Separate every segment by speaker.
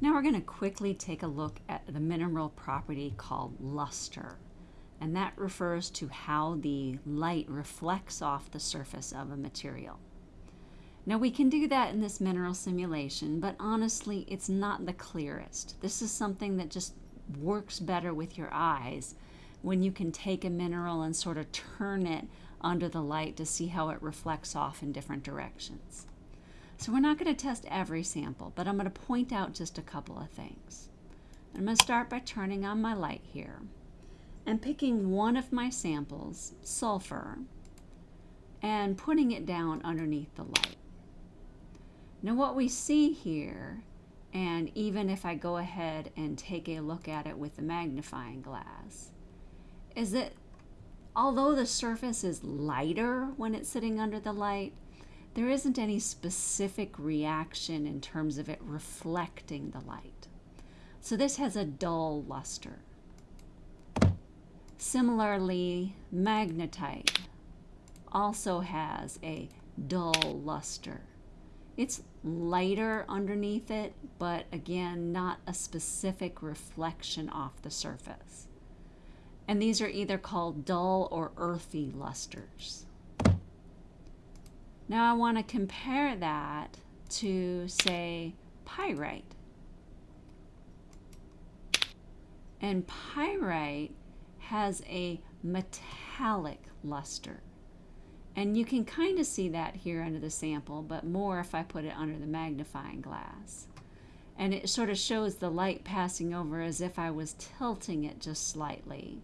Speaker 1: Now we're going to quickly take a look at the mineral property called luster. And that refers to how the light reflects off the surface of a material. Now we can do that in this mineral simulation, but honestly, it's not the clearest. This is something that just works better with your eyes when you can take a mineral and sort of turn it under the light to see how it reflects off in different directions. So we're not going to test every sample, but I'm going to point out just a couple of things. I'm going to start by turning on my light here and picking one of my samples, sulfur, and putting it down underneath the light. Now what we see here, and even if I go ahead and take a look at it with the magnifying glass, is that although the surface is lighter when it's sitting under the light, there isn't any specific reaction in terms of it reflecting the light. So this has a dull luster. Similarly, magnetite also has a dull luster. It's lighter underneath it, but again, not a specific reflection off the surface. And these are either called dull or earthy lusters. Now I want to compare that to, say, pyrite. And pyrite has a metallic luster. And you can kind of see that here under the sample, but more if I put it under the magnifying glass. And it sort of shows the light passing over as if I was tilting it just slightly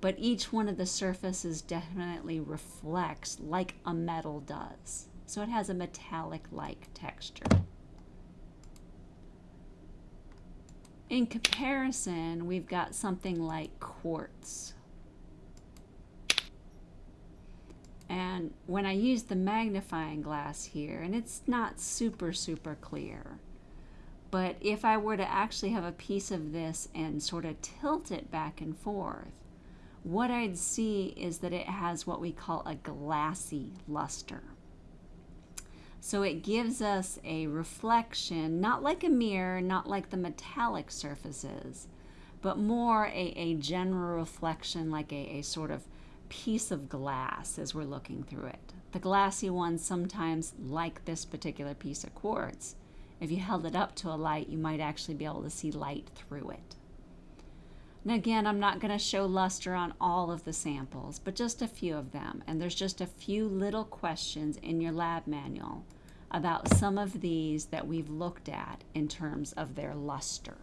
Speaker 1: but each one of the surfaces definitely reflects like a metal does. So it has a metallic-like texture. In comparison, we've got something like quartz. And when I use the magnifying glass here, and it's not super, super clear, but if I were to actually have a piece of this and sort of tilt it back and forth, what I'd see is that it has what we call a glassy luster. So it gives us a reflection, not like a mirror, not like the metallic surfaces, but more a, a general reflection like a, a sort of piece of glass as we're looking through it. The glassy ones sometimes, like this particular piece of quartz, if you held it up to a light, you might actually be able to see light through it. And again, I'm not going to show luster on all of the samples, but just a few of them. And there's just a few little questions in your lab manual about some of these that we've looked at in terms of their luster.